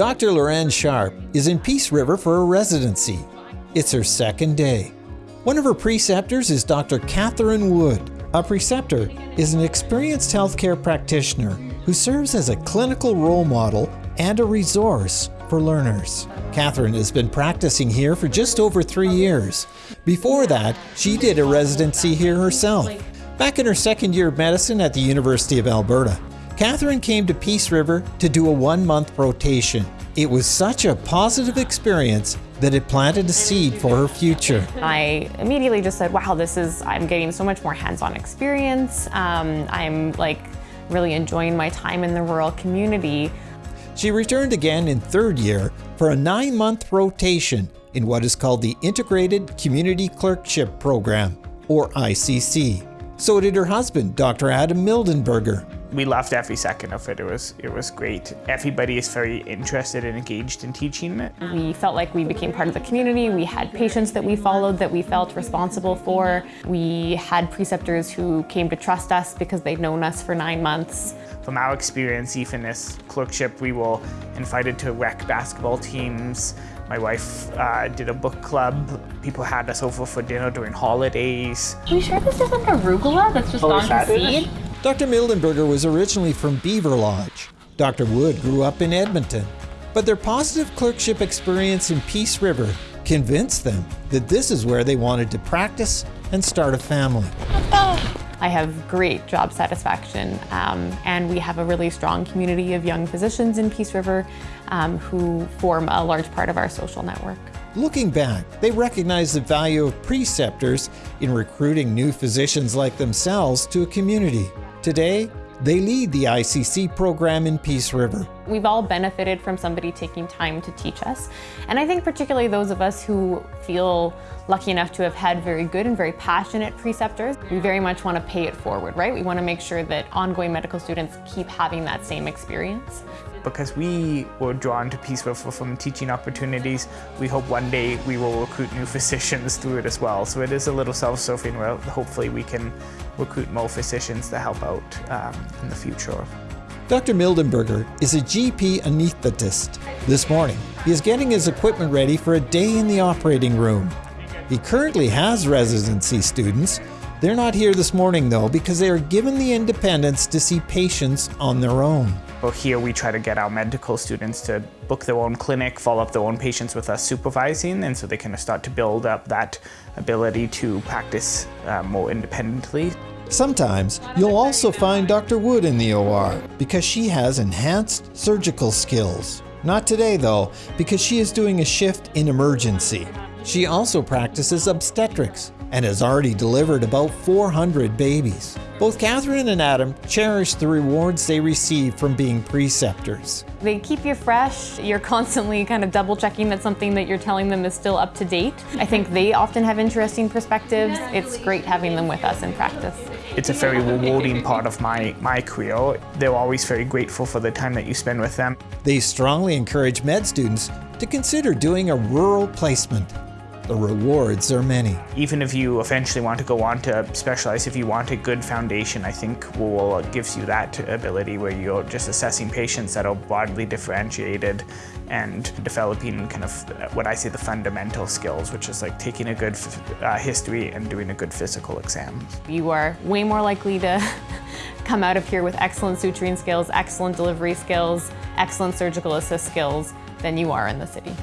Dr. Loren Sharp is in Peace River for a residency. It's her second day. One of her preceptors is Dr. Catherine Wood. A preceptor is an experienced healthcare practitioner who serves as a clinical role model and a resource for learners. Catherine has been practicing here for just over three years. Before that, she did a residency here herself. Back in her second year of medicine at the University of Alberta, Catherine came to Peace River to do a one month rotation. It was such a positive experience that it planted a seed for her future. I immediately just said, wow, this is, I'm getting so much more hands-on experience. Um, I'm like really enjoying my time in the rural community. She returned again in third year for a nine month rotation in what is called the Integrated Community Clerkship Program, or ICC. So did her husband, Dr. Adam Mildenberger we loved every second of it. It was it was great. Everybody is very interested and engaged in teaching it. We felt like we became part of the community. We had patients that we followed that we felt responsible for. We had preceptors who came to trust us because they'd known us for nine months. From our experience, even this clerkship, we were invited to rec basketball teams. My wife uh, did a book club. People had us over for dinner during holidays. Are you sure this isn't arugula that's just oh, gone to seed? Dr. Mildenberger was originally from Beaverlodge. Dr. Wood grew up in Edmonton. But their positive clerkship experience in Peace River convinced them that this is where they wanted to practice and start a family. I have great job satisfaction um, and we have a really strong community of young physicians in Peace River um, who form a large part of our social network. Looking back, they recognize the value of preceptors in recruiting new physicians like themselves to a community. Today, they lead the ICC program in Peace River. We've all benefited from somebody taking time to teach us. And I think particularly those of us who feel lucky enough to have had very good and very passionate preceptors, we very much want to pay it forward, right? We want to make sure that ongoing medical students keep having that same experience because we were drawn to Peace River from teaching opportunities, we hope one day we will recruit new physicians through it as well. So it is a little self-serving where hopefully we can recruit more physicians to help out um, in the future. Dr. Mildenberger is a GP anesthetist. This morning, he is getting his equipment ready for a day in the operating room. He currently has residency students. They're not here this morning though because they are given the independence to see patients on their own. Well, here we try to get our medical students to book their own clinic, follow up their own patients with us supervising, and so they kind of start to build up that ability to practice uh, more independently. Sometimes you'll also find Dr. Wood in the OR because she has enhanced surgical skills. Not today though, because she is doing a shift in emergency. She also practices obstetrics and has already delivered about 400 babies. Both Catherine and Adam cherish the rewards they receive from being preceptors. They keep you fresh. You're constantly kind of double checking that something that you're telling them is still up to date. I think they often have interesting perspectives. It's great having them with us in practice. It's a very rewarding part of my, my career. They're always very grateful for the time that you spend with them. They strongly encourage med students to consider doing a rural placement. The rewards are many. Even if you eventually want to go on to specialize, if you want a good foundation, I think WUL gives you that ability where you're just assessing patients that are broadly differentiated and developing kind of what I say the fundamental skills, which is like taking a good uh, history and doing a good physical exam. You are way more likely to come out of here with excellent suturing skills, excellent delivery skills, excellent surgical assist skills than you are in the city.